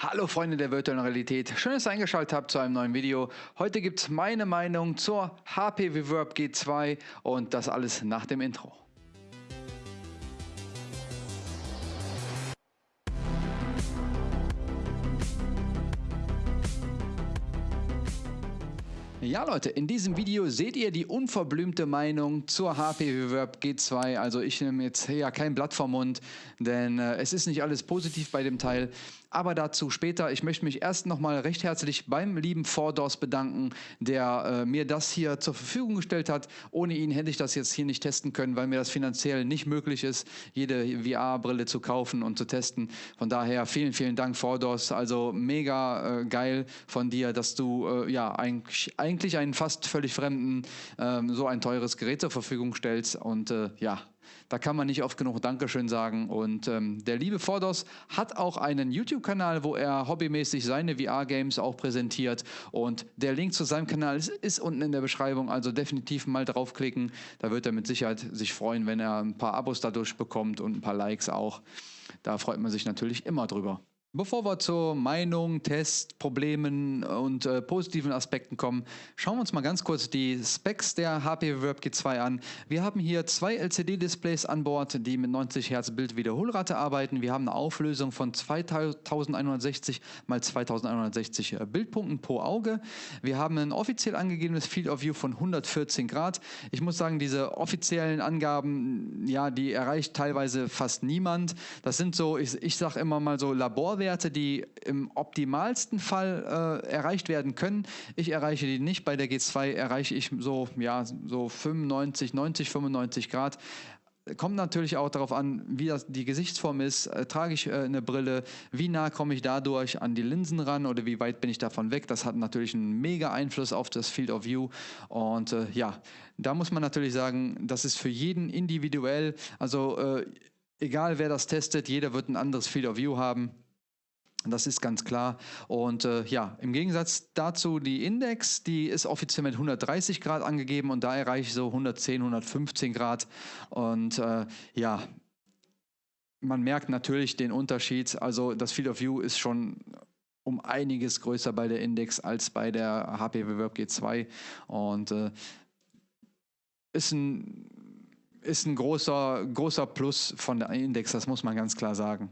Hallo Freunde der virtuellen Realität, schön, dass ihr eingeschaltet habt zu einem neuen Video. Heute gibt es meine Meinung zur HP Reverb G2 und das alles nach dem Intro. Ja Leute, in diesem Video seht ihr die unverblümte Meinung zur HP Reverb G2. Also ich nehme jetzt ja kein Blatt vom Mund, denn äh, es ist nicht alles positiv bei dem Teil. Aber dazu später. Ich möchte mich erst nochmal recht herzlich beim lieben Fordos bedanken, der äh, mir das hier zur Verfügung gestellt hat. Ohne ihn hätte ich das jetzt hier nicht testen können, weil mir das finanziell nicht möglich ist, jede VR-Brille zu kaufen und zu testen. Von daher vielen, vielen Dank, Fordos. Also mega äh, geil von dir, dass du äh, ja eigentlich, eigentlich einen fast völlig fremden ähm, so ein teures Gerät zur Verfügung stellst. Und äh, ja, da kann man nicht oft genug Dankeschön sagen. Und ähm, der liebe Fordos hat auch einen YouTube-Kanal, wo er hobbymäßig seine VR-Games auch präsentiert. Und der Link zu seinem Kanal ist, ist, unten in der Beschreibung, also definitiv mal draufklicken. Da wird er mit Sicherheit sich freuen, wenn er ein paar Abos dadurch bekommt und ein paar Likes auch. Da freut man sich natürlich immer drüber. Bevor wir zur Meinung, Test, Problemen und äh, positiven Aspekten kommen, schauen wir uns mal ganz kurz die Specs der HP Reverb G2 an. Wir haben hier zwei LCD-Displays an Bord, die mit 90 Hertz Bildwiederholrate arbeiten. Wir haben eine Auflösung von 2160 x 2160 Bildpunkten pro Auge. Wir haben ein offiziell angegebenes Field of View von 114 Grad. Ich muss sagen, diese offiziellen Angaben, ja, die erreicht teilweise fast niemand. Das sind so, ich, ich sage immer mal so Laborwerte Werte, die im optimalsten Fall äh, erreicht werden können. Ich erreiche die nicht. Bei der G2 erreiche ich so, ja, so 95, 90, 95 Grad. Kommt natürlich auch darauf an, wie das die Gesichtsform ist. Äh, trage ich äh, eine Brille? Wie nah komme ich dadurch an die Linsen ran oder wie weit bin ich davon weg? Das hat natürlich einen mega Einfluss auf das Field of View. Und äh, ja, da muss man natürlich sagen, das ist für jeden individuell. Also äh, egal wer das testet, jeder wird ein anderes Field of View haben. Das ist ganz klar. Und äh, ja, im Gegensatz dazu die Index, die ist offiziell mit 130 Grad angegeben und da erreiche ich so 110, 115 Grad. Und äh, ja, man merkt natürlich den Unterschied. Also das Field of View ist schon um einiges größer bei der Index als bei der HP Reverb G2 und äh, ist ein ist ein großer großer Plus von der Index, das muss man ganz klar sagen.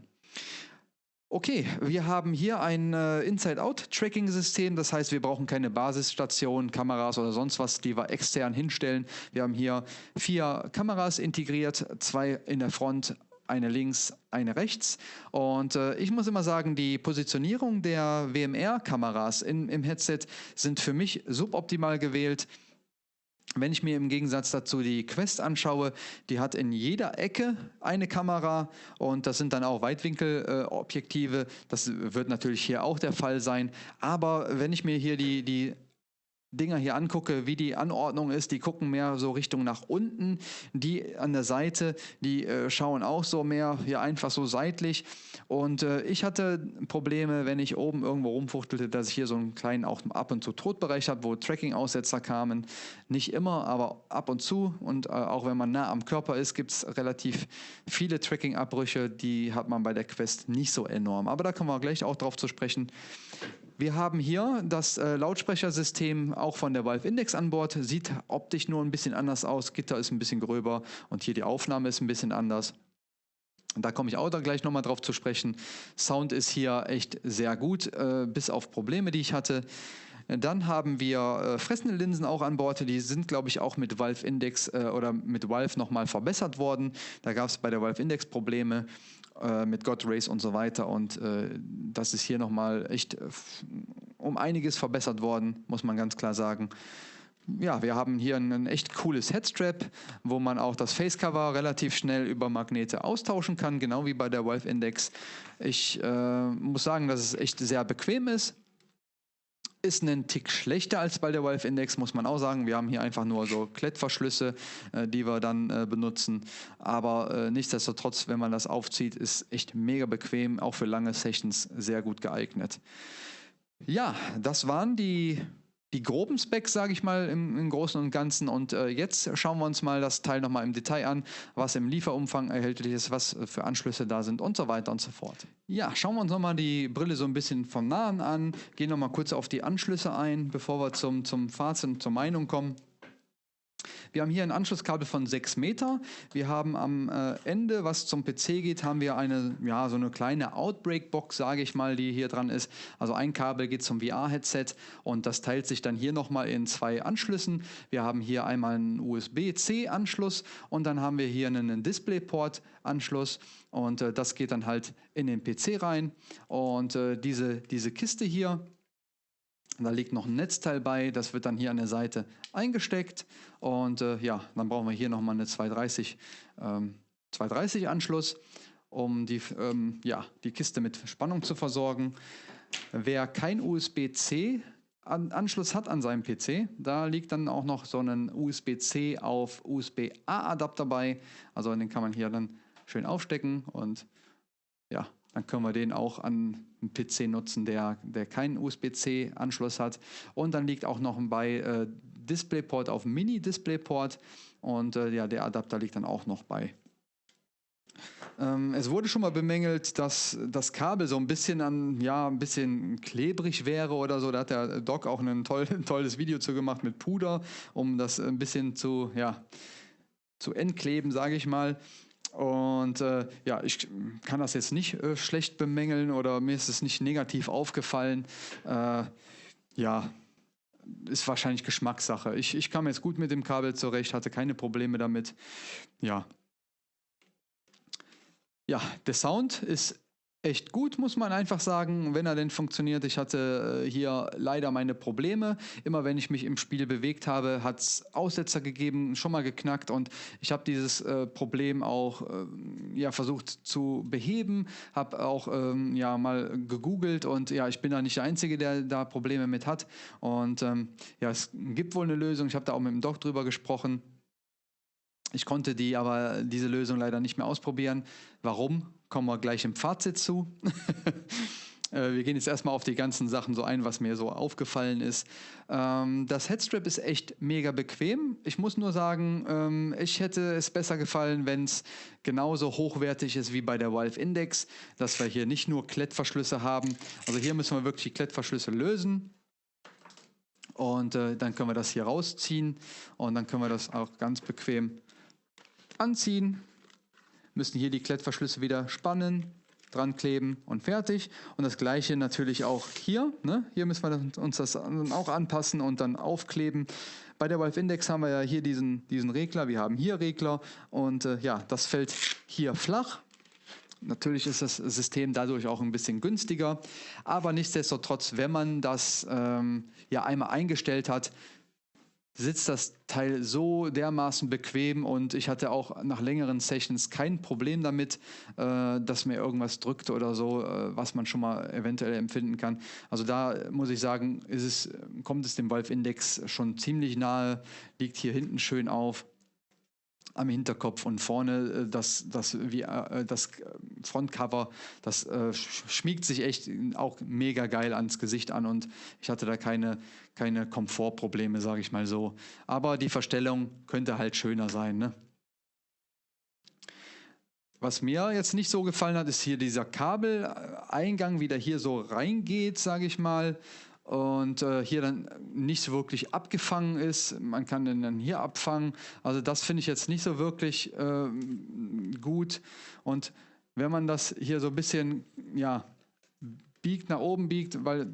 Okay, wir haben hier ein äh, Inside-Out-Tracking-System, das heißt, wir brauchen keine Basisstationen, Kameras oder sonst was, die wir extern hinstellen. Wir haben hier vier Kameras integriert, zwei in der Front, eine links, eine rechts. Und äh, ich muss immer sagen, die Positionierung der WMR-Kameras im Headset sind für mich suboptimal gewählt. Wenn ich mir im Gegensatz dazu die Quest anschaue, die hat in jeder Ecke eine Kamera und das sind dann auch Weitwinkelobjektive. Äh, das wird natürlich hier auch der Fall sein. Aber wenn ich mir hier die, die Dinger hier angucke, wie die Anordnung ist, die gucken mehr so Richtung nach unten. Die an der Seite, die äh, schauen auch so mehr hier einfach so seitlich. Und äh, ich hatte Probleme, wenn ich oben irgendwo rumfuchtelte, dass ich hier so einen kleinen auch ab und zu Todbereich habe, wo Tracking-Aussetzer kamen. Nicht immer, aber ab und zu. Und äh, auch wenn man nah am Körper ist, gibt es relativ viele Tracking-Abbrüche. Die hat man bei der Quest nicht so enorm. Aber da kommen wir gleich auch drauf zu sprechen. Wir haben hier das äh, Lautsprechersystem auch von der Valve Index an Bord. Sieht optisch nur ein bisschen anders aus. Gitter ist ein bisschen gröber und hier die Aufnahme ist ein bisschen anders. Da komme ich auch da gleich nochmal drauf zu sprechen. Sound ist hier echt sehr gut, äh, bis auf Probleme, die ich hatte. Dann haben wir äh, fressende Linsen auch an Bord. Die sind, glaube ich, auch mit Valve Index äh, oder mit Valve nochmal verbessert worden. Da gab es bei der Valve Index Probleme äh, mit God Race und so weiter. Und äh, das ist hier nochmal echt äh, um einiges verbessert worden, muss man ganz klar sagen. Ja, wir haben hier ein echt cooles Headstrap, wo man auch das Facecover relativ schnell über Magnete austauschen kann, genau wie bei der Valve Index. Ich äh, muss sagen, dass es echt sehr bequem ist ist einen Tick schlechter als bei der Valve Index, muss man auch sagen. Wir haben hier einfach nur so Klettverschlüsse, äh, die wir dann äh, benutzen. Aber äh, nichtsdestotrotz, wenn man das aufzieht, ist echt mega bequem, auch für lange Sessions sehr gut geeignet. Ja, das waren die die groben Specs, sage ich mal, im, im, Großen und Ganzen. Und äh, jetzt schauen wir uns mal das Teil nochmal im Detail an, was im Lieferumfang erhältlich ist, was für Anschlüsse da sind und so weiter und so fort. Ja, schauen wir uns nochmal die Brille so ein bisschen von nahen an, gehen nochmal kurz auf die Anschlüsse ein, bevor wir zum, zum Fazit und zur Meinung kommen. Wir haben hier ein Anschlusskabel von 6 Meter. Wir haben am äh, Ende, was zum PC geht, haben wir eine, ja, so eine kleine Outbreak-Box, sage ich mal, die hier dran ist. Also ein Kabel geht zum VR-Headset und das teilt sich dann hier nochmal in zwei Anschlüssen. Wir haben hier einmal einen USB-C-Anschluss und dann haben wir hier einen DisplayPort-Anschluss und äh, das geht dann halt in den PC rein. Und äh, diese, diese Kiste hier, da liegt noch ein Netzteil bei, das wird dann hier an der Seite eingesteckt und äh, ja, dann brauchen wir hier nochmal eine 230, ähm, 230 Anschluss, um die, ähm, ja, die Kiste mit Spannung zu versorgen. Wer kein USB-C Anschluss hat an seinem PC, da liegt dann auch noch so ein USB-C auf USB-A-Adapter bei. Also den kann man hier dann schön aufstecken und ja, dann können wir den auch an einem PC nutzen, der, der keinen USB-C-Anschluss hat. Und dann liegt auch noch bei äh, DisplayPort auf Mini-DisplayPort und äh, ja, der Adapter liegt dann auch noch bei. Ähm, es wurde schon mal bemängelt, dass das Kabel so ein bisschen an, ja, ein bisschen klebrig wäre oder so. Da hat der Doc auch ein, toll, ein tolles Video zu gemacht mit Puder, um das ein bisschen zu, ja, zu entkleben, sage ich mal. Und äh, ja, ich kann das jetzt nicht äh, schlecht bemängeln oder mir ist es nicht negativ aufgefallen. Äh, ja, ist wahrscheinlich Geschmackssache. Ich, ich kam jetzt gut mit dem Kabel zurecht, hatte keine Probleme damit. Ja. Ja, der Sound ist echt gut, muss man einfach sagen, wenn er denn funktioniert. Ich hatte äh, hier leider meine Probleme. Immer wenn ich mich im Spiel bewegt habe, hat es Aussetzer gegeben, schon mal geknackt und ich habe dieses äh, Problem auch äh, ja, versucht zu beheben, habe auch ähm, ja, mal gegoogelt und ja, ich bin da nicht der Einzige, der da Probleme mit hat. Und ähm, ja, es gibt wohl eine Lösung. Ich habe da auch mit dem Doc drüber gesprochen. Ich konnte die aber diese Lösung leider nicht mehr ausprobieren. Warum? Kommen wir gleich im Fazit zu. Äh, wir gehen jetzt erstmal auf die ganzen Sachen so ein, was mir so aufgefallen ist. Ähm, das Headstrap ist echt mega bequem. Ich muss nur sagen, ähm, ich hätte es besser gefallen, wenn es genauso hochwertig ist wie bei der Valve Index, dass wir hier nicht nur Klettverschlüsse haben. Also hier müssen wir wirklich die Klettverschlüsse lösen. Und äh, dann können wir das hier rausziehen und dann können wir das auch ganz bequem anziehen, müssen hier die Klettverschlüsse wieder spannen, dran kleben und fertig. Und das gleiche natürlich auch hier. Ne? Hier müssen wir uns das auch anpassen und dann aufkleben. Bei der Valve Index haben wir ja hier diesen, diesen Regler, wir haben hier Regler und äh, ja, das fällt hier flach. Natürlich ist das System dadurch auch ein bisschen günstiger, aber nichtsdestotrotz, wenn man das ähm, ja einmal eingestellt hat, sitzt das Teil so dermaßen bequem und ich hatte auch nach längeren Sessions kein Problem damit, äh, dass mir irgendwas drückt oder so, äh, was man schon mal eventuell empfinden kann. Also da muss ich sagen, es, kommt es dem Valve Index schon ziemlich nahe, liegt hier hinten schön auf am Hinterkopf und vorne äh, das, das, wie, äh, das Frontcover, das äh, schmiegt sich echt auch mega geil ans Gesicht an und ich hatte da keine, keine Komfortprobleme, sage ich mal so. Aber die Verstellung könnte halt schöner sein. Ne? Was mir jetzt nicht so gefallen hat, ist hier dieser Kabeleingang, wie der hier so reingeht, sage ich mal und äh, hier dann nicht wirklich abgefangen ist. Man kann den dann hier abfangen. Also das finde ich jetzt nicht so wirklich äh, gut. Und wenn man das hier so ein bisschen ja, biegt, nach oben biegt, weil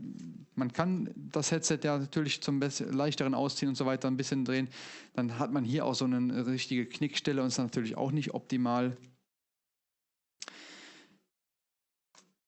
man kann das Headset ja natürlich zum leichteren Ausziehen und so weiter ein bisschen drehen, dann hat man hier auch so eine richtige Knickstelle und ist natürlich auch nicht optimal.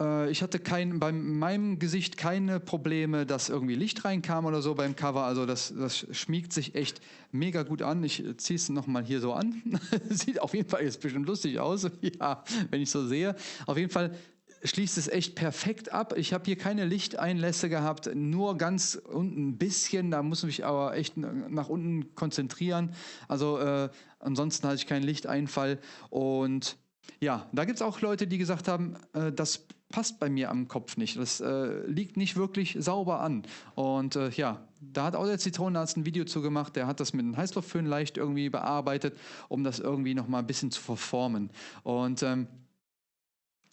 Äh, ich hatte kein, bei meinem Gesicht keine Probleme, dass irgendwie Licht reinkam oder so beim Cover. Also das, das schmiegt sich echt mega gut an. Ich ziehe es nochmal hier so an. Sieht auf jeden Fall jetzt bestimmt lustig aus, ja, wenn ich so sehe. Auf jeden Fall schließt es echt perfekt ab. Ich habe hier keine Lichteinlässe gehabt, nur ganz unten ein bisschen. Da muss ich aber echt nach unten konzentrieren. Also äh, ansonsten hatte ich keinen Lichteinfall und ja, da gibt es auch Leute, die gesagt haben, äh, das passt bei mir am Kopf nicht. Das äh, liegt nicht wirklich sauber an. Und äh, ja, da hat auch der Zitronenarzt ein Video zu gemacht. Der hat das mit einem Heißluftföhn leicht irgendwie bearbeitet, um das irgendwie nochmal ein bisschen zu verformen. Und ähm,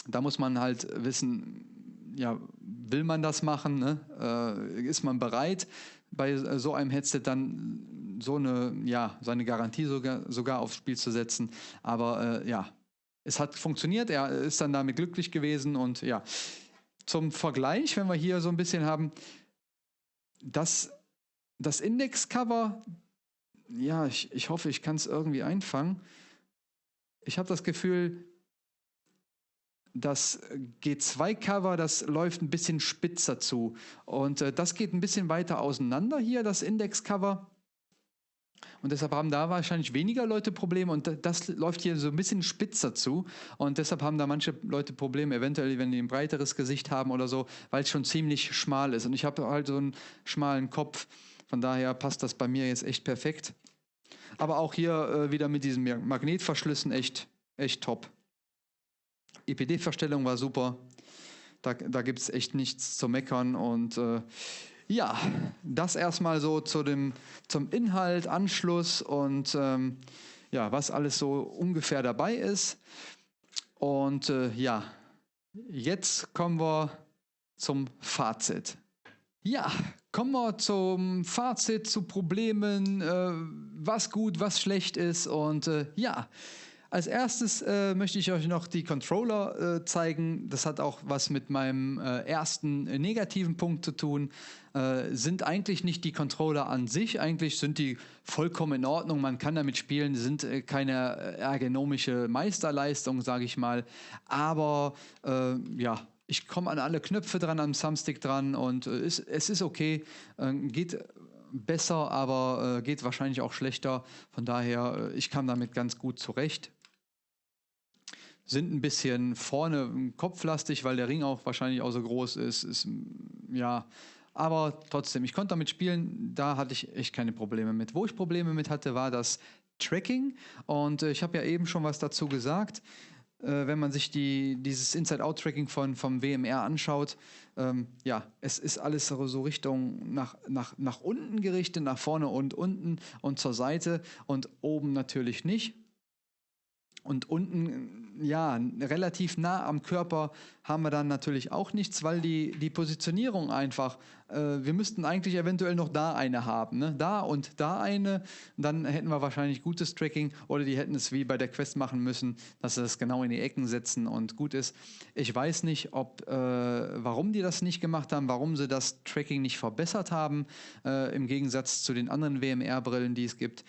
da muss man halt wissen, ja, will man das machen? Ne? Äh, ist man bereit, bei so einem Headset dann so eine, ja, seine Garantie sogar, sogar aufs Spiel zu setzen? Aber äh, ja, es hat funktioniert, er ist dann damit glücklich gewesen und ja, zum Vergleich, wenn wir hier so ein bisschen haben, das, das Indexcover, ja, ich, ich hoffe, ich kann es irgendwie einfangen. Ich habe das Gefühl, das G2-Cover, das läuft ein bisschen spitzer zu. Und äh, das geht ein bisschen weiter auseinander hier, das Index-Cover. Und deshalb haben da wahrscheinlich weniger Leute Probleme und das läuft hier so ein bisschen spitzer zu. Und deshalb haben da manche Leute Probleme, eventuell, wenn die ein breiteres Gesicht haben oder so, weil es schon ziemlich schmal ist. Und ich habe halt so einen schmalen Kopf. Von daher passt das bei mir jetzt echt perfekt. Aber auch hier äh, wieder mit diesen Magnetverschlüssen echt, echt top. EPD-Verstellung war super. Da, da gibt es echt nichts zu meckern und äh, ja, das erstmal so zu dem, zum Inhalt, Anschluss und ähm, ja, was alles so ungefähr dabei ist. Und äh, ja, jetzt kommen wir zum Fazit. Ja, kommen wir zum Fazit, zu Problemen, äh, was gut, was schlecht ist. Und äh, ja, als erstes äh, möchte ich euch noch die Controller äh, zeigen. Das hat auch was mit meinem äh, ersten äh, negativen Punkt zu tun. Äh, sind eigentlich nicht die Controller an sich, eigentlich sind die vollkommen in Ordnung. Man kann damit spielen, sind äh, keine ergonomische Meisterleistung, sage ich mal. Aber ja, ich komme an alle Knöpfe dran, am Thumbstick dran und es, es ist okay. geht besser, aber äh, geht wahrscheinlich auch schlechter. Von daher, äh, ich kam damit ganz gut zurecht sind ein bisschen vorne kopflastig, weil der Ring auch wahrscheinlich auch so groß ist. ist ja, aber trotzdem, ich konnte damit spielen, da hatte ich echt keine Probleme mit. Wo ich Probleme mit hatte, war das Tracking. Und äh, ich habe ja eben schon was dazu gesagt. Äh, wenn man sich die, dieses Inside-Out-Tracking von, vom WMR anschaut, ähm, ja, es ist alles so, Richtung nach, nach, nach unten gerichtet, nach vorne und unten und zur Seite und oben natürlich nicht. Und unten, ja, relativ nah am Körper haben wir dann natürlich auch nichts, weil die, die Positionierung einfach, äh, wir müssten eigentlich eventuell noch da eine haben, ne? da und da eine, dann hätten wir wahrscheinlich gutes Tracking oder die hätten es wie bei der Quest machen müssen, dass sie das genau in die Ecken setzen und gut ist. Ich weiß nicht, ob, äh, warum die das nicht gemacht haben, warum sie das Tracking nicht verbessert haben, äh, im Gegensatz zu den anderen WMR-Brillen, die es gibt.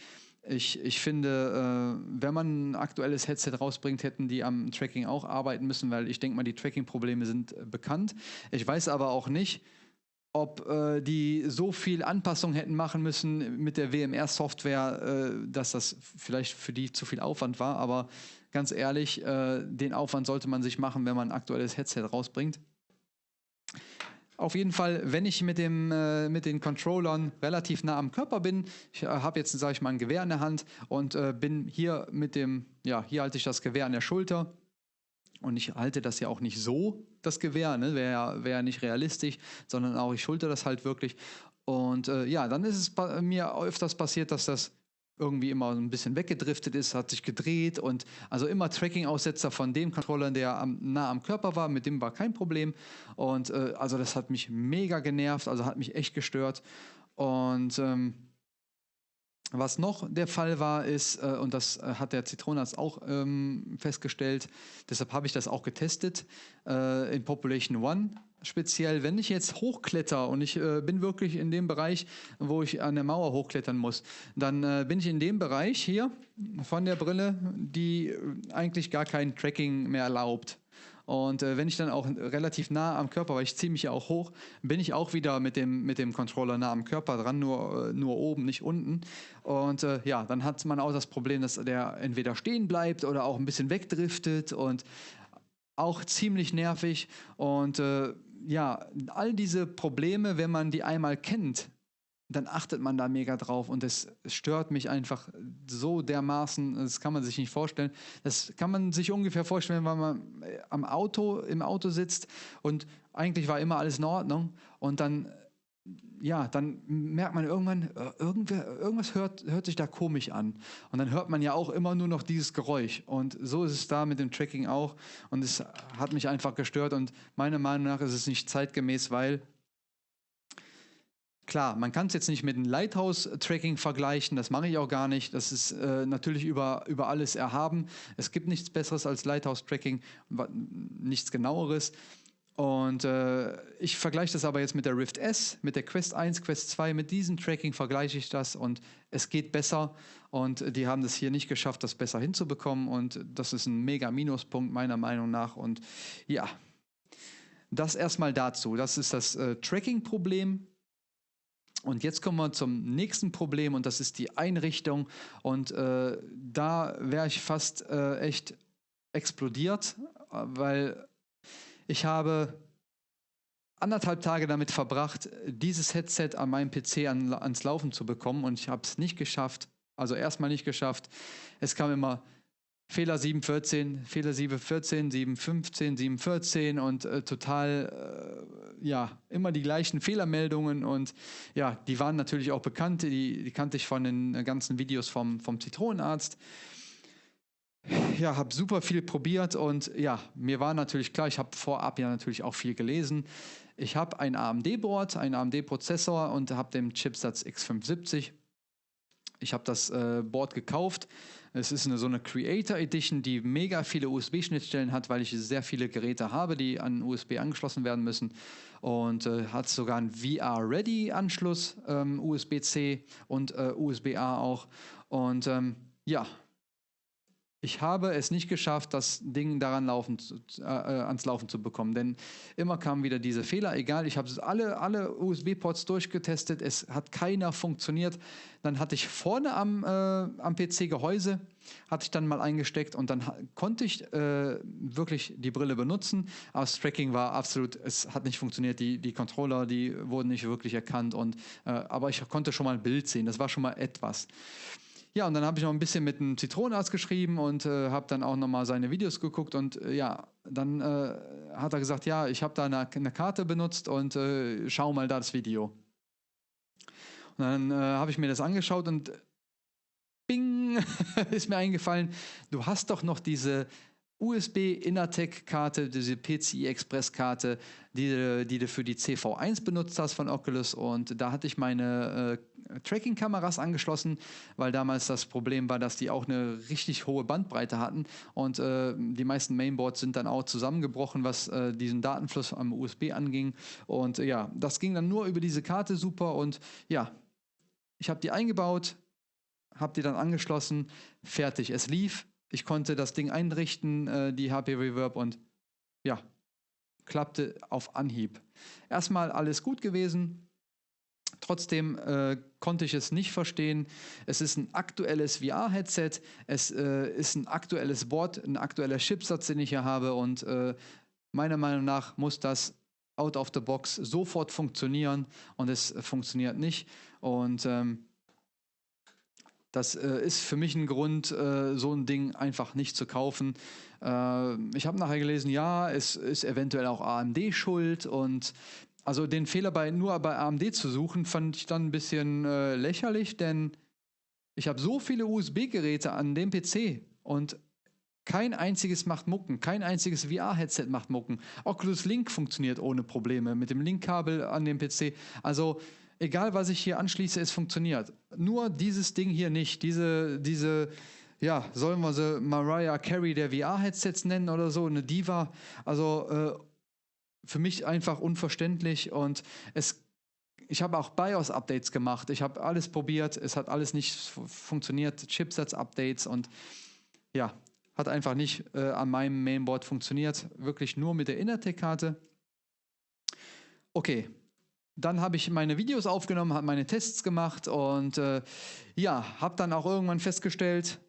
Ich, ich finde, äh, wenn man ein aktuelles Headset rausbringt, hätten die am Tracking auch arbeiten müssen, weil ich denke mal, die Tracking-Probleme sind äh, bekannt. Ich weiß aber auch nicht, ob äh, die so viel Anpassung hätten machen müssen mit der WMR-Software, äh, dass das vielleicht für die zu viel Aufwand war. Aber ganz ehrlich, äh, den Aufwand sollte man sich machen, wenn man ein aktuelles Headset rausbringt. Auf jeden Fall, wenn ich mit, dem, äh, mit den Controllern relativ nah am Körper bin, ich äh, habe jetzt, sage ich mal, ein Gewehr in der Hand und äh, bin hier mit dem, ja, hier halte ich das Gewehr an der Schulter und ich halte das ja auch nicht so, das Gewehr, ne? wäre wär nicht realistisch, sondern auch ich schulter das halt wirklich. Und äh, ja, dann ist es mir öfters passiert, dass das irgendwie immer ein bisschen weggedriftet ist, hat sich gedreht und also immer Tracking-Aussetzer von dem Controller, der am, nah am Körper war, mit dem war kein Problem. Und äh, also das hat mich mega genervt, also hat mich echt gestört. Und ähm, was noch der Fall war, ist, äh, und das äh, hat der Zitronenarzt auch ähm, festgestellt, deshalb habe ich das auch getestet, äh, in Population One speziell, wenn ich jetzt hochkletter und ich äh, bin wirklich in dem Bereich, wo ich an der Mauer hochklettern muss, dann äh, bin ich in dem Bereich hier von der Brille, die äh, eigentlich gar kein Tracking mehr erlaubt. Und äh, wenn ich dann auch relativ nah am Körper, weil ich ziehe mich ja auch hoch, bin ich auch wieder mit dem, mit dem Controller nah am Körper dran, nur, äh, nur oben, nicht unten. Und äh, ja, dann hat man auch das Problem, dass der entweder stehen bleibt oder auch ein bisschen wegdriftet und auch ziemlich nervig. Und äh, ja, all diese Probleme, wenn man die einmal kennt, dann achtet man da mega drauf und es stört mich einfach so dermaßen, das kann man sich nicht vorstellen. Das kann man sich ungefähr vorstellen, wenn man äh, am Auto, im Auto sitzt und eigentlich war immer alles in Ordnung und dann ja, dann merkt man irgendwann, äh, irgendwer, irgendwas hört, hört sich da komisch an. Und dann hört man ja auch immer nur noch dieses Geräusch. Und so ist es da mit dem Tracking auch. Und es hat mich einfach gestört. Und meiner Meinung nach ist es nicht zeitgemäß, weil Klar, man kann es jetzt nicht mit einem Lighthouse-Tracking vergleichen, das mache ich auch gar nicht. Das ist äh, natürlich über, über alles erhaben. Es gibt nichts Besseres als Lighthouse-Tracking, nichts genaueres. Und äh, ich vergleiche das aber jetzt mit der Rift S, mit der Quest 1, Quest 2, mit diesem Tracking vergleiche ich das und es geht besser und die haben das hier nicht geschafft, das besser hinzubekommen und das ist ein mega Minuspunkt meiner Meinung nach und ja, das erstmal dazu. Das ist das äh, Tracking-Problem. Und jetzt kommen wir zum nächsten Problem und das ist die Einrichtung und äh, da wäre ich fast äh, echt explodiert, weil ich habe anderthalb Tage damit verbracht, dieses Headset an meinem PC an, ans Laufen zu bekommen und ich habe es nicht geschafft. Also erstmal nicht geschafft. Es kam immer Fehler 714, Fehler 714, 715, 714 und äh, total, äh, ja, immer die gleichen Fehlermeldungen und ja, die waren natürlich auch bekannt, die, die kannte ich von den ganzen Videos vom, vom Zitronenarzt ja, habe super viel probiert und ja, mir war natürlich klar, ich habe vorab ja natürlich auch viel gelesen. Ich habe ein AMD-Board, einen AMD-Prozessor und habe den Chipsatz X570. Ich habe das äh, Board gekauft. Es ist eine, so eine Creator Edition, die mega viele USB-Schnittstellen hat, weil ich sehr viele Geräte habe, die an USB angeschlossen werden müssen. Und äh, hat sogar einen VR-Ready-Anschluss, ähm, USB-C und äh, USB-A auch. Und ähm, ja, ich habe es nicht geschafft, das Ding daran laufen, äh, äh, ans Laufen zu bekommen. Denn immer kamen wieder diese Fehler. Egal, ich habe alle, alle USB-Ports durchgetestet, es hat keiner funktioniert. Dann hatte ich vorne am, äh, am PC Gehäuse, hatte ich dann mal eingesteckt und dann konnte ich äh, wirklich die Brille benutzen. Aber das Tracking war absolut, es hat nicht funktioniert. Die, die Controller, die wurden nicht wirklich erkannt. Und, äh, aber ich konnte schon mal ein Bild sehen. Das war schon mal etwas. Ja, und dann habe ich noch ein bisschen mit einem Zitronenarzt geschrieben und äh, habe dann auch nochmal seine Videos geguckt und äh, ja, dann äh, hat er gesagt, ja, ich habe da eine, eine, Karte benutzt und äh, schau mal da das Video. Und dann äh, habe ich mir das angeschaut und bing, ist mir eingefallen, du hast doch noch diese USB Innertec-Karte, diese PCI Express-Karte, die, die du für die CV1 benutzt hast von Oculus. Und da hatte ich meine äh, Tracking-Kameras angeschlossen, weil damals das Problem war, dass die auch eine richtig hohe Bandbreite hatten. Und äh, die meisten Mainboards sind dann auch zusammengebrochen, was äh, diesen Datenfluss am USB anging. Und ja, das ging dann nur über diese Karte super. Und ja, ich habe die eingebaut, habe die dann angeschlossen, fertig. Es lief, ich konnte das Ding einrichten, äh, die HP Reverb und ja, klappte auf Anhieb. Erstmal alles gut gewesen. Trotzdem äh, konnte ich es nicht verstehen. Es ist ein aktuelles VR-Headset, es äh, ist ein aktuelles Board, ein aktueller Chipsatz, den ich hier habe und äh, meiner Meinung nach muss das out of the box sofort funktionieren und es funktioniert nicht. Und ähm, das äh, ist für mich ein Grund, äh, so ein Ding einfach nicht zu kaufen. Äh, ich habe nachher gelesen, ja, es ist eventuell auch AMD schuld und also den Fehler bei, nur bei AMD zu suchen, fand ich dann ein bisschen äh, lächerlich, denn ich habe so viele USB-Geräte an dem PC und kein einziges macht Mucken, kein einziges VR-Headset macht Mucken. Oculus Link funktioniert ohne Probleme mit dem Link-Kabel an dem PC. Also egal was ich hier anschließe, es funktioniert. Nur dieses Ding hier nicht. Diese, diese, ja, sollen wir sie Mariah Carey der VR-Headsets nennen oder so, eine Diva. Also äh, für mich einfach unverständlich und es ich habe auch BIOS-Updates gemacht. Ich habe alles probiert. Es hat alles nicht funktioniert. Chipsets-Updates und ja, hat einfach nicht äh, an meinem Mainboard funktioniert. Wirklich nur mit der Innertec-Karte. Okay, dann habe ich meine Videos aufgenommen, habe meine Tests gemacht und äh, ja, habe dann auch irgendwann festgestellt,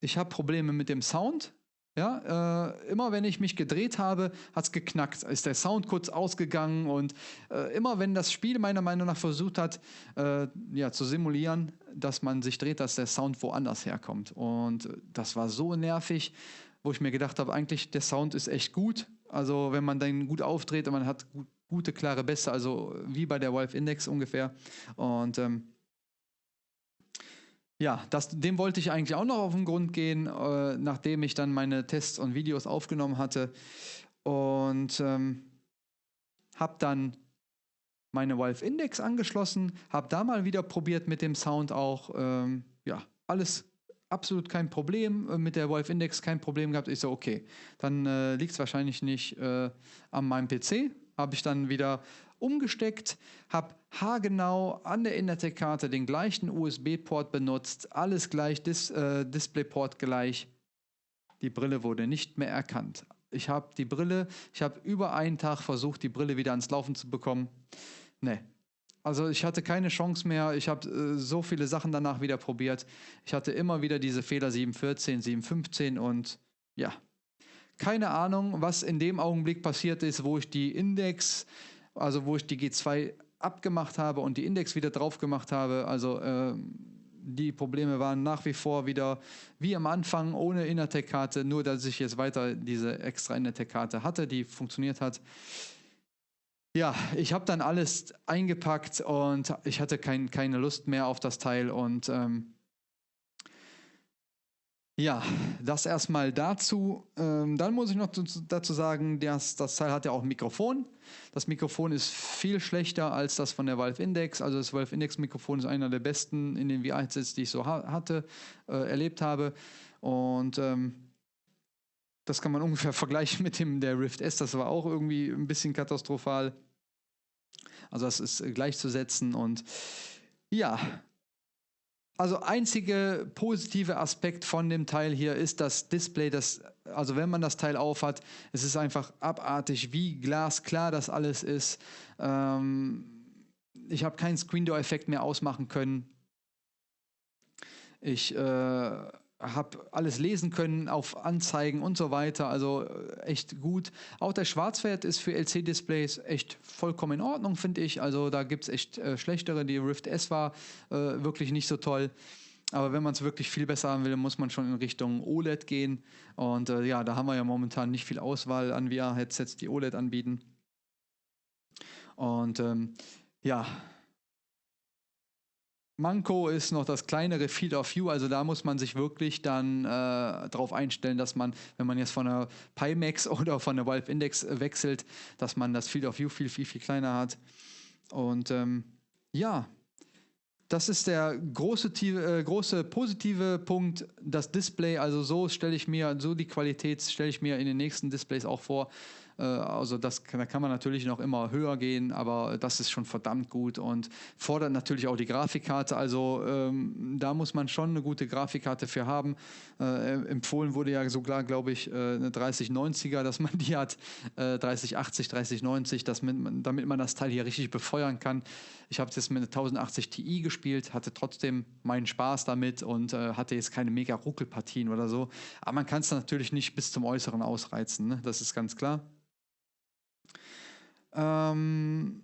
ich habe Probleme mit dem Sound. Ja, äh, immer wenn ich mich gedreht habe, hat es geknackt, ist der Sound kurz ausgegangen und äh, immer wenn das Spiel meiner Meinung nach versucht hat, äh, ja, zu simulieren, dass man sich dreht, dass der Sound woanders herkommt. Und das war so nervig, wo ich mir gedacht habe, eigentlich der Sound ist echt gut. Also wenn man den gut aufdreht und man hat gut, gute, klare Bässe, also wie bei der Valve Index ungefähr. Und ähm, ja, das, dem wollte ich eigentlich auch noch auf den Grund gehen, äh, nachdem ich dann meine Tests und Videos aufgenommen hatte. Und ähm, habe dann meine Valve Index angeschlossen, habe da mal wieder probiert mit dem Sound auch. Ähm, ja, alles absolut kein Problem. Äh, mit der Valve Index kein Problem gehabt. Ich so, okay, dann äh, liegt es wahrscheinlich nicht äh, an meinem PC. Habe ich dann wieder umgesteckt, habe haargenau an der Internet-Karte den gleichen USB-Port benutzt, alles gleich, Dis äh, Displayport gleich. Die Brille wurde nicht mehr erkannt. Ich habe die Brille, ich habe über einen Tag versucht, die Brille wieder ans Laufen zu bekommen. Ne. Also ich hatte keine Chance mehr. Ich habe äh, so viele Sachen danach wieder probiert. Ich hatte immer wieder diese Fehler 714, 715 und ja, keine Ahnung, was in dem Augenblick passiert ist, wo ich die Index also wo ich die G2 abgemacht habe und die Index wieder drauf gemacht habe. Also äh, die Probleme waren nach wie vor wieder wie am Anfang ohne Innertec-Karte, nur dass ich jetzt weiter diese extra Innertec-Karte hatte, die funktioniert hat. Ja, ich habe dann alles eingepackt und ich hatte kein, keine Lust mehr auf das Teil und ähm, ja, das erstmal dazu. Ähm, dann muss ich noch dazu sagen, dass das Teil hat ja auch ein Mikrofon. Das Mikrofon ist viel schlechter als das von der Valve Index. Also das Valve Index Mikrofon ist einer der besten in den VR-Headsets, die ich so ha hatte, äh, erlebt habe. Und ähm, das kann man ungefähr vergleichen mit dem der Rift S. Das war auch irgendwie ein bisschen katastrophal. Also das ist gleichzusetzen und ja, also einzige positive Aspekt von dem Teil hier ist das Display, das, also wenn man das Teil aufhat, es ist einfach abartig, wie glasklar das alles ist. Ähm, ich habe keinen Screen Door Effekt mehr ausmachen können. Ich äh, habe alles lesen können auf Anzeigen und so weiter. Also äh, echt gut. Auch der Schwarzwert ist für LC-Displays echt vollkommen in Ordnung, finde ich. Also da gibt es echt äh, schlechtere. Die Rift S war äh, wirklich nicht so toll. Aber wenn man es wirklich viel besser haben will, muss man schon in Richtung OLED gehen. Und äh, ja, da haben wir ja momentan nicht viel Auswahl an VR-Headsets, die OLED anbieten. Und ähm, ja, Manko ist noch das kleinere Field of View, also da muss man sich wirklich dann äh, darauf einstellen, dass man, wenn man jetzt von der Pimax oder von der Valve Index wechselt, dass man das Field of View viel, viel, viel kleiner hat. Und ähm, ja, das ist der große, äh, große positive Punkt, das Display. Also so stelle ich mir, so die Qualität stelle ich mir in den nächsten Displays auch vor. Äh, also das, da kann man natürlich noch immer höher gehen, aber das ist schon verdammt gut und fordert natürlich auch die Grafikkarte. Also ähm, da muss man schon eine gute Grafikkarte für haben. Äh, empfohlen wurde ja sogar, glaube ich, äh, eine 3090er, dass man die hat, äh, 3080, 3090, dass man, damit man das Teil hier richtig befeuern kann. Ich habe jetzt mit einer 1080 Ti gespielt, hatte trotzdem meinen Spaß damit und äh, hatte jetzt keine mega Ruckelpartien oder so. Aber man kann es natürlich nicht bis zum Äußeren ausreizen, ne? das ist ganz klar. Ähm,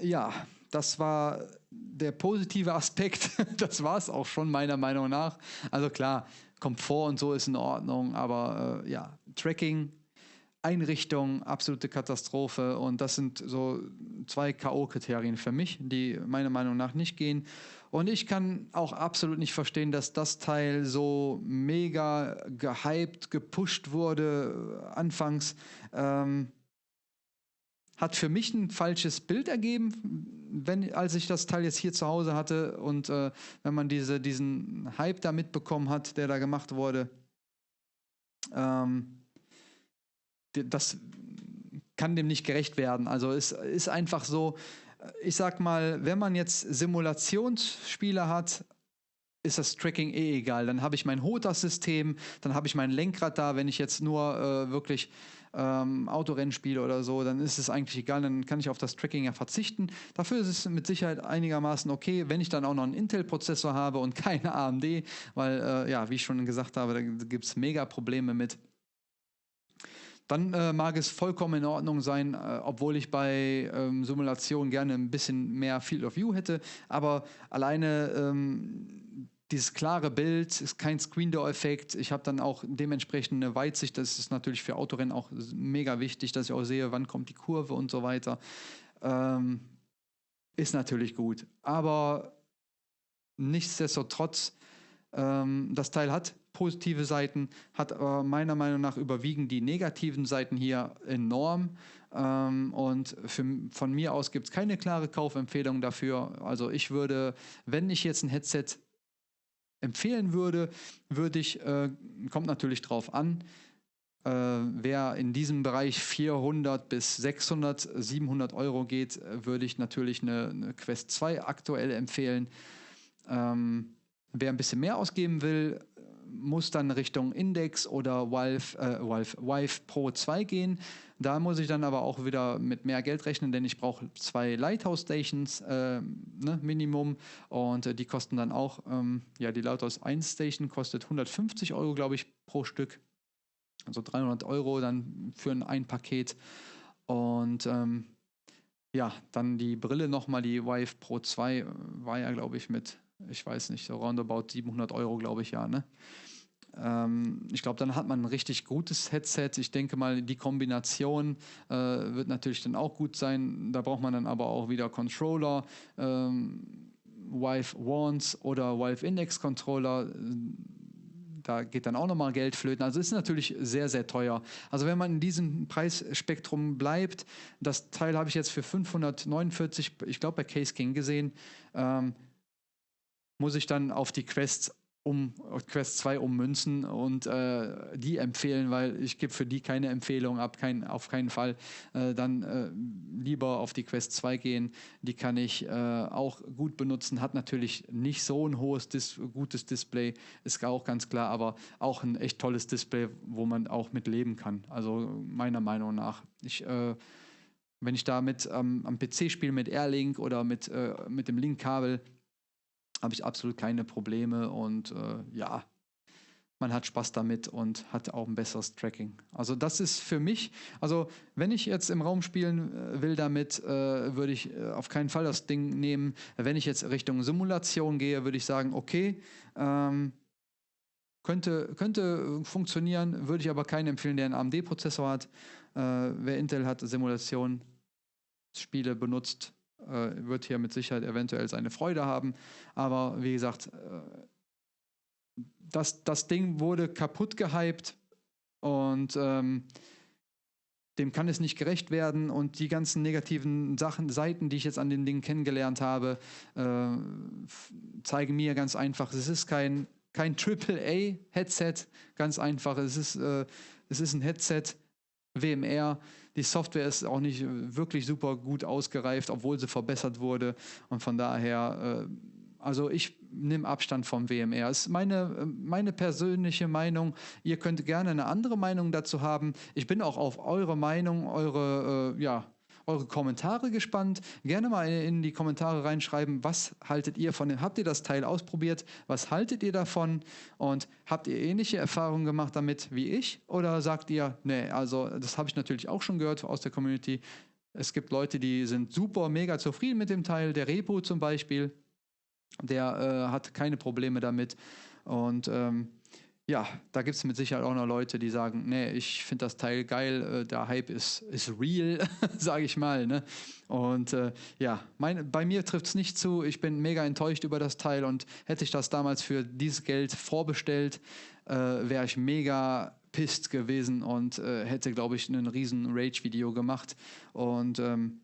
ja, das war der positive Aspekt. Das war es auch schon meiner Meinung nach. Also klar, Komfort und so ist in Ordnung, aber äh, ja, Tracking, Einrichtung, absolute Katastrophe. Und das sind so zwei K.O.-Kriterien für mich, die meiner Meinung nach nicht gehen. Und ich kann auch absolut nicht verstehen, dass das Teil so mega gehypt, gepusht wurde äh, anfangs. Ähm, hat für mich ein falsches Bild ergeben, wenn, als ich das Teil jetzt hier zu Hause hatte und äh, wenn man diese, diesen Hype da mitbekommen hat, der da gemacht wurde. Ähm, das kann dem nicht gerecht werden. Also es ist einfach so, ich sag mal, wenn man jetzt Simulationsspiele hat, ist das Tracking eh egal. Dann habe ich mein HOTAS-System, dann habe ich mein Lenkrad da, wenn ich jetzt nur äh, wirklich ähm, Autorennspiele oder so, dann ist es eigentlich egal, dann kann ich auf das Tracking ja verzichten. Dafür ist es mit Sicherheit einigermaßen okay, wenn ich dann auch noch einen Intel-Prozessor habe und keine AMD, weil, äh, ja, wie ich schon gesagt habe, da gibt es mega Probleme mit. dann äh, mag es vollkommen in Ordnung sein, äh, obwohl ich bei ähm, Simulationen gerne ein bisschen mehr Field of View hätte. Aber alleine ähm, dieses klare Bild ist kein Screen Door Effekt. Ich habe dann auch dementsprechend eine Weitsicht. Das ist natürlich für Autorennen auch mega wichtig, dass ich auch sehe, wann kommt die Kurve und so weiter. Ähm, ist natürlich gut. Aber nichtsdestotrotz, ähm, das Teil hat positive Seiten, hat aber meiner Meinung nach überwiegen die negativen Seiten hier enorm. Ähm, und für, von mir aus gibt es keine klare Kaufempfehlung dafür. Also ich würde, wenn ich jetzt ein Headset empfehlen würde, würde ich, äh, kommt natürlich drauf an, äh, wer in diesem Bereich 400 bis 600, 700 Euro geht, würde ich natürlich eine, eine Quest 2 aktuell empfehlen. Ähm, wer ein bisschen mehr ausgeben will, muss dann Richtung Index oder Valve, äh, Valve, Vive Pro 2 gehen. Da muss ich dann aber auch wieder mit mehr Geld rechnen, denn ich brauche zwei Lighthouse Stations äh, ne, Minimum und äh, die kosten dann auch, ähm, ja, die Lighthouse 1 Station kostet 150 Euro, glaube ich, pro Stück. Also 300 Euro dann für ein, ein Paket. Und ähm, ja, dann die Brille nochmal, die Vive Pro 2 äh, war ja, glaube ich, mit ich weiß nicht, so roundabout 700 Euro, glaube ich, ja. Ne? Ähm, ich glaube, dann hat man ein richtig gutes Headset. Ich denke mal, die Kombination äh, wird natürlich dann auch gut sein. Da braucht man dann aber auch wieder Controller, ähm, Vive Wands oder Vive Index Controller. Da geht dann auch nochmal Geld flöten. Also ist natürlich sehr, sehr teuer. Also wenn man in diesem Preisspektrum bleibt, das Teil habe ich jetzt für 549, ich glaube bei Case King gesehen, ähm, muss ich dann auf die Quests um Quest 2 ummünzen und äh, die empfehlen, weil ich gebe für die keine Empfehlung ab, kein, auf keinen Fall. Äh, dann äh, lieber auf die Quest 2 gehen. Die kann ich äh, auch gut benutzen. Hat natürlich nicht so ein hohes, Dis gutes Display, ist auch ganz klar, aber auch ein echt tolles Display, wo man auch mit leben kann. Also meiner Meinung nach. Ich äh, wenn ich damit ähm, am PC spiele mit Airlink oder mit, äh, mit dem Link-Kabel, habe ich absolut keine Probleme und äh, ja, man hat Spaß damit und hat auch ein besseres Tracking. Also das ist für mich, also wenn ich jetzt im Raum spielen äh, will damit, äh, würde ich äh, auf keinen Fall das Ding nehmen. Wenn ich jetzt Richtung Simulation gehe, würde ich sagen, okay, ähm, könnte, könnte funktionieren, würde ich aber keinen empfehlen, der einen AMD-Prozessor hat. Äh, wer Intel hat, Simulation, Spiele benutzt, äh, wird hier mit Sicherheit eventuell seine Freude haben. Aber wie gesagt, äh, das, das Ding wurde kaputt gehypt und ähm, dem kann es nicht gerecht werden und die ganzen negativen Sachen, Seiten, die ich jetzt an dem Ding kennengelernt habe, äh, zeigen mir ganz einfach, es ist kein, kein AAA-Headset, ganz einfach, es ist, äh, es ist ein Headset, WMR, die Software ist auch nicht wirklich super gut ausgereift, obwohl sie verbessert wurde. Und von daher, äh, also ich nehme Abstand vom WMR. Das ist meine, meine persönliche Meinung. Ihr könnt gerne eine andere Meinung dazu haben. Ich bin auch auf eure Meinung, eure, äh, ja, eure Kommentare gespannt. Gerne mal in die Kommentare reinschreiben, was haltet ihr von dem, habt ihr das Teil ausprobiert, was haltet ihr davon? Und habt ihr ähnliche Erfahrungen gemacht damit wie ich? Oder sagt ihr, nee, also das habe ich natürlich auch schon gehört aus der Community. Es gibt Leute, die sind super, mega zufrieden mit dem Teil, der Repo zum Beispiel, der äh, hat keine Probleme damit. Und ähm, ja, da gibt es mit Sicherheit auch noch Leute, die sagen, nee, ich finde das Teil geil, äh, der Hype ist, ist real, sage ich mal. Ne? Und äh, ja, mein, bei mir trifft es nicht zu. Ich bin mega enttäuscht über das Teil und hätte ich das damals für dieses Geld vorbestellt, äh, wäre ich mega pisst gewesen und äh, hätte, glaube ich, ein riesen Rage-Video gemacht. Und ähm,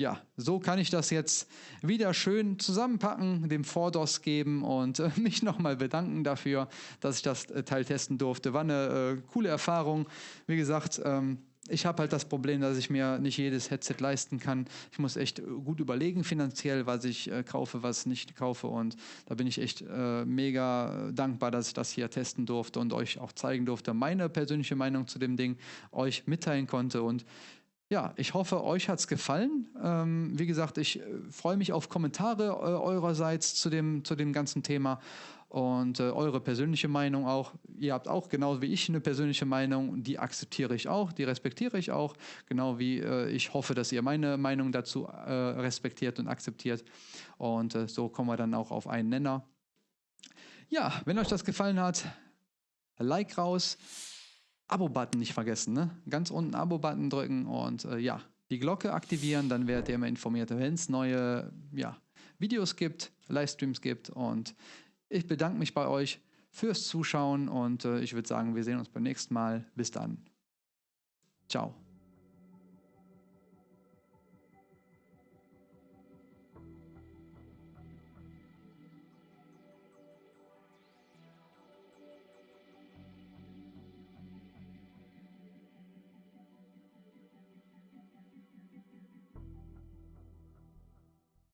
ja, so kann ich das jetzt wieder schön zusammenpacken, dem Vordos geben und äh, mich nochmal bedanken dafür, dass ich das äh, Teil testen durfte. War eine äh, coole Erfahrung. Wie gesagt, ähm, ich habe halt das Problem, dass ich mir nicht jedes Headset leisten kann. Ich muss echt äh, gut überlegen finanziell, was ich äh, kaufe, was nicht kaufe. Und da bin ich echt äh, mega dankbar, dass ich das hier testen durfte und euch auch zeigen durfte, meine persönliche Meinung zu dem Ding euch mitteilen konnte. Und ja, ich hoffe, euch hat es gefallen. Ähm, wie gesagt, ich äh, freue mich auf Kommentare äh, eurerseits zu dem, zu dem ganzen Thema. und äh, eure persönliche Meinung auch. Ihr habt auch genau wie ich eine persönliche Meinung, die akzeptiere ich auch, die respektiere ich auch, genau wie äh, ich hoffe, dass ihr meine Meinung dazu äh, respektiert und akzeptiert. Und äh, so kommen wir dann auch auf einen Nenner. Ja, wenn euch das gefallen hat, Like raus, Abo-Button nicht vergessen, ne? Ganz unten Abo-Button drücken und äh, ja, die Glocke aktivieren, dann werdet ihr immer informiert, wenn es neue ja, Videos gibt, Livestreams gibt und ich bedanke mich bei euch fürs Zuschauen und äh, ich würde sagen, wir sehen uns beim nächsten Mal. Bis dann. Ciao.